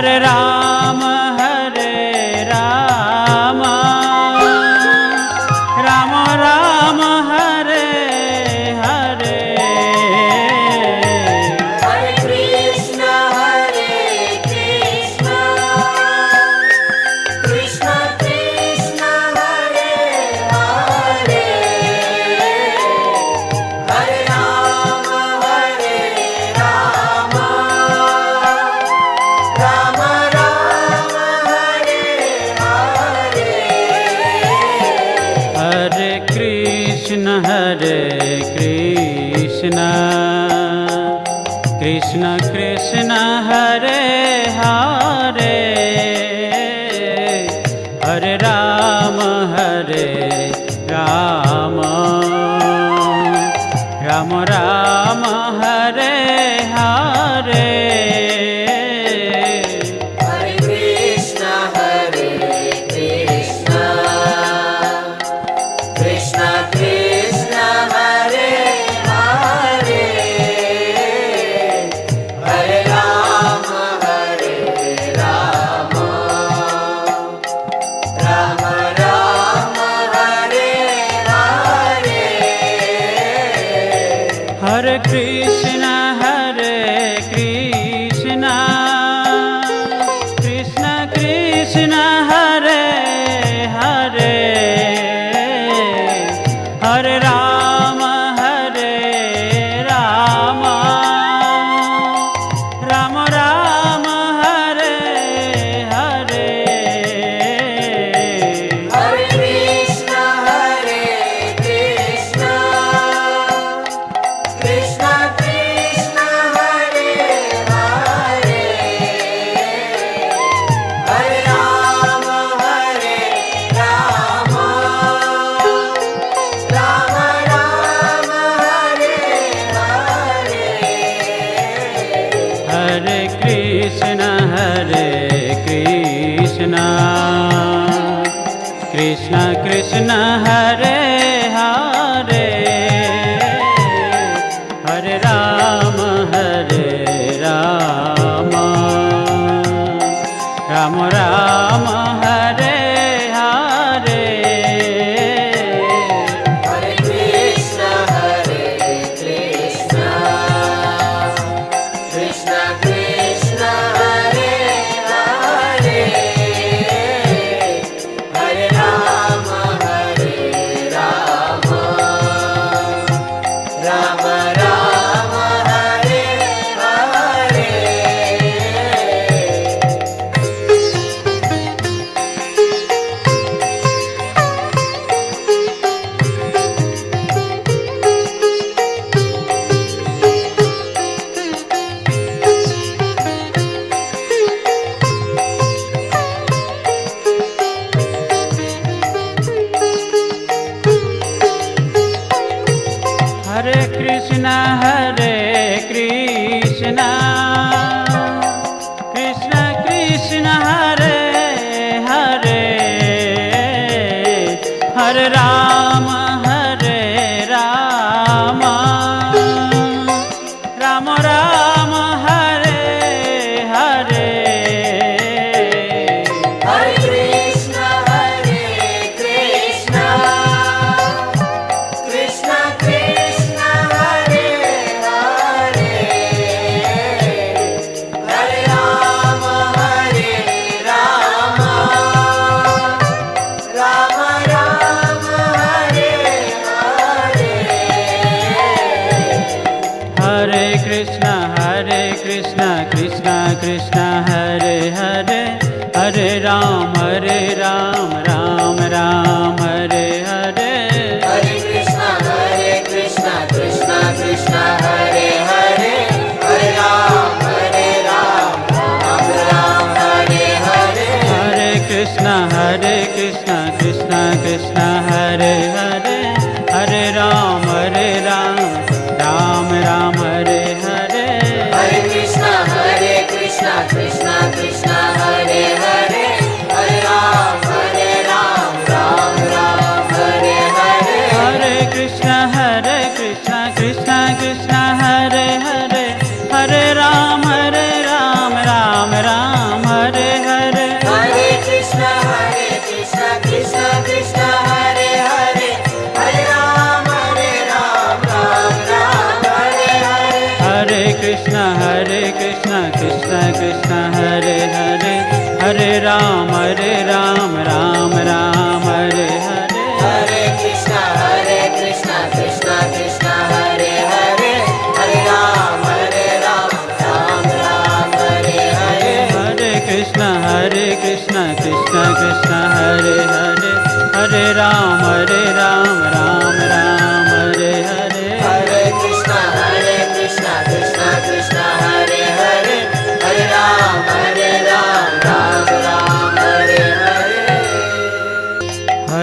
हर राम कृष्ण कृष्ण हरे हरे। हरे राम हरे Ram. Ram Ram. Krishna Hare Krishna Krishna कृष्णः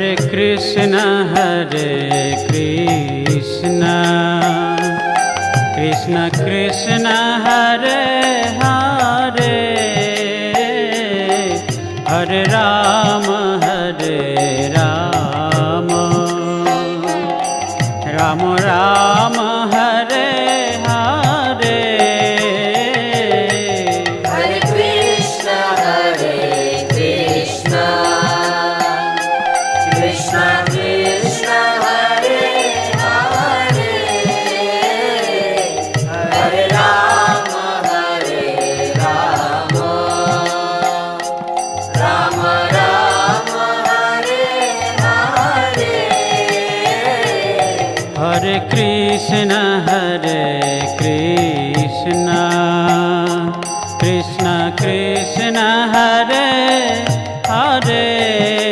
हरे कृष्ण हरे कृष्ण। कृष्ण कृष्ण हरे हरे कृष्ण हरे कृष्ण। कृष्ण कृष्ण हरे हरे।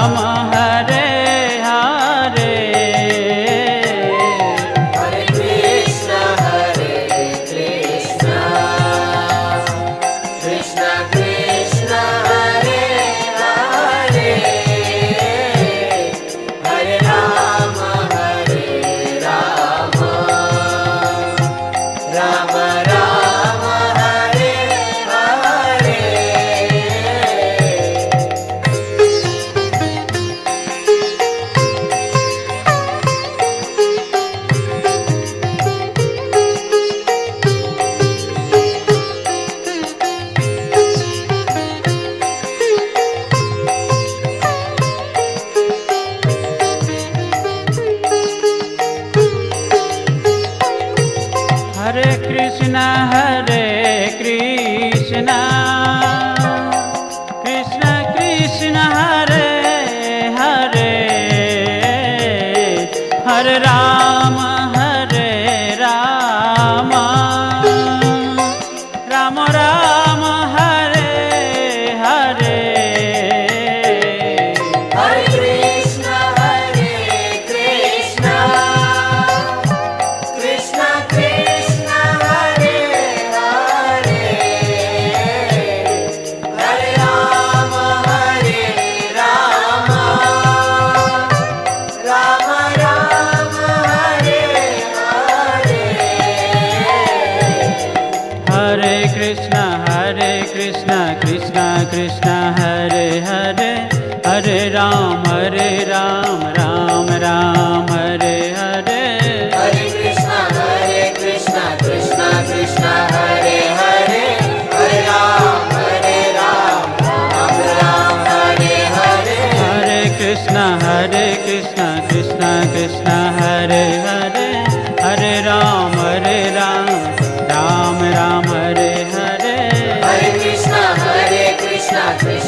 Rama not fair.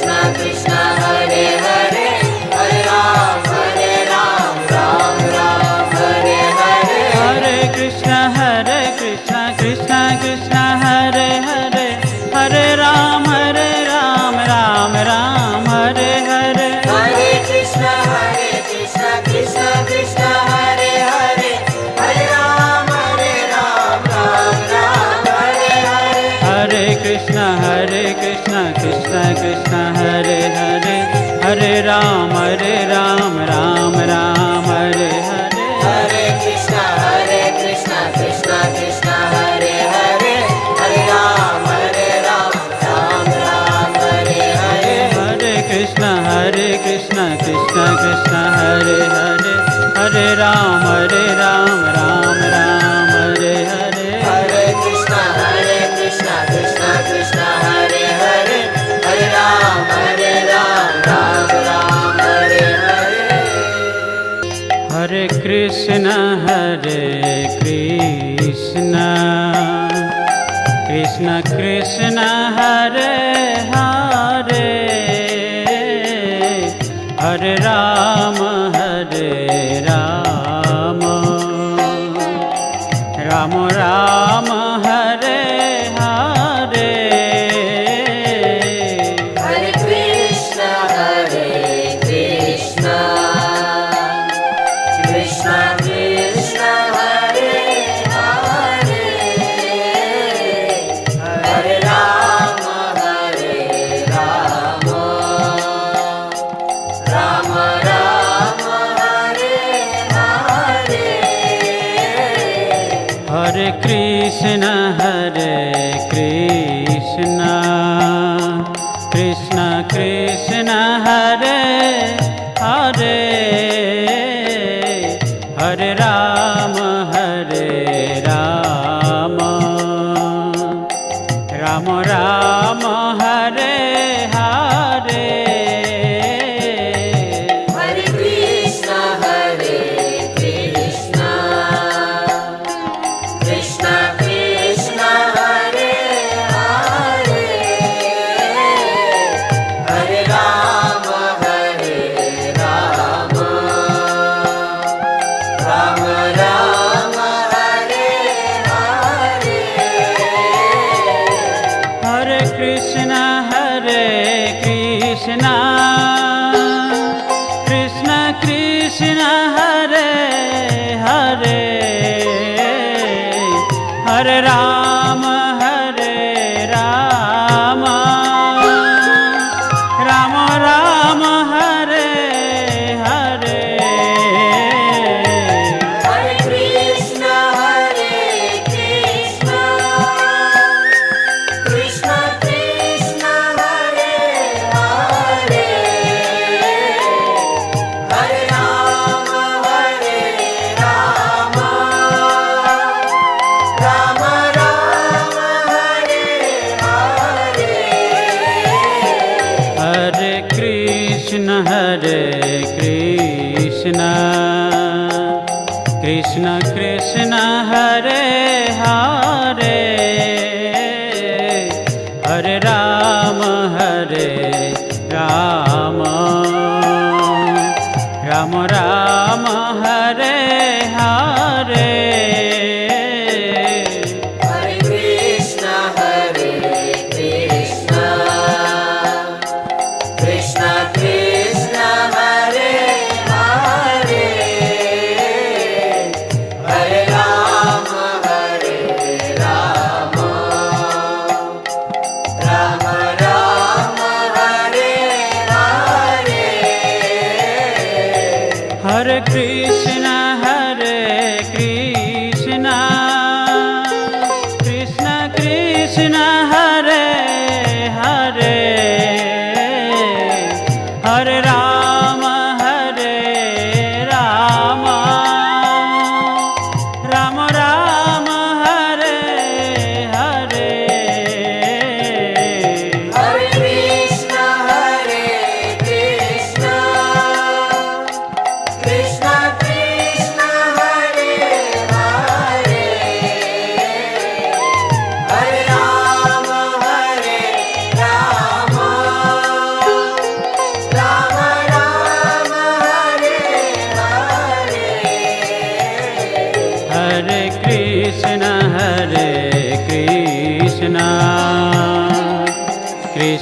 कृष्ण कृष्ण कृष्ण हरे हरे हरे राम हरे আমরা हरे राम कृष्ण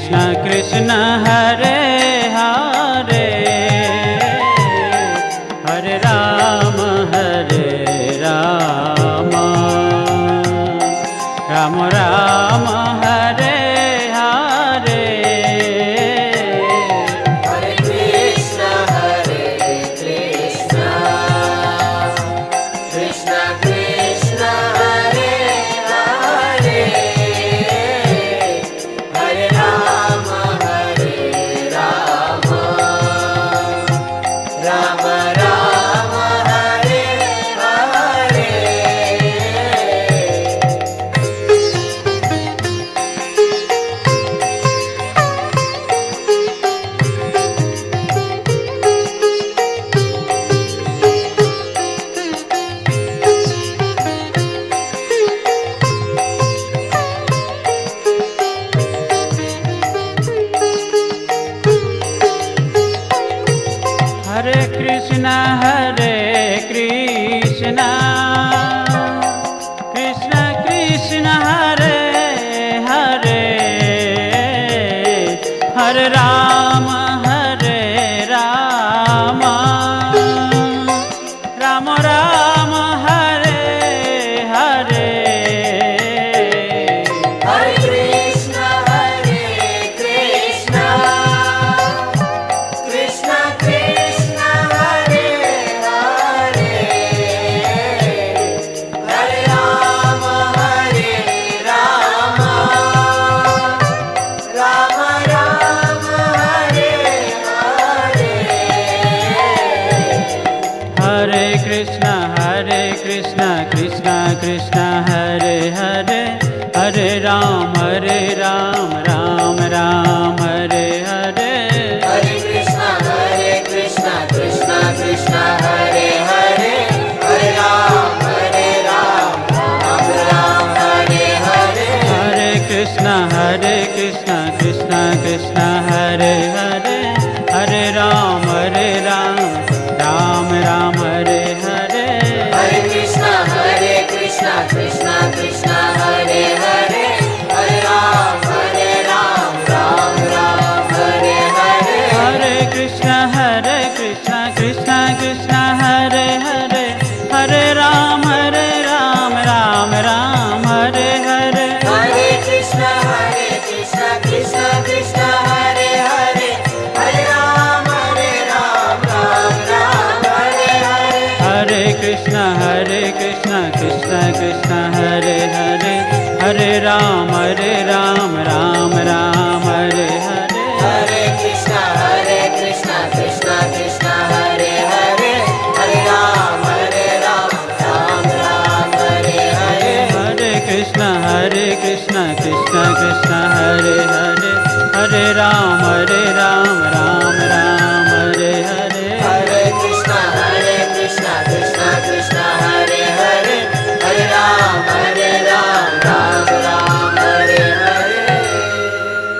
कृष्ण कृष्ण राम कृष्णा कृष्ण कृष्ण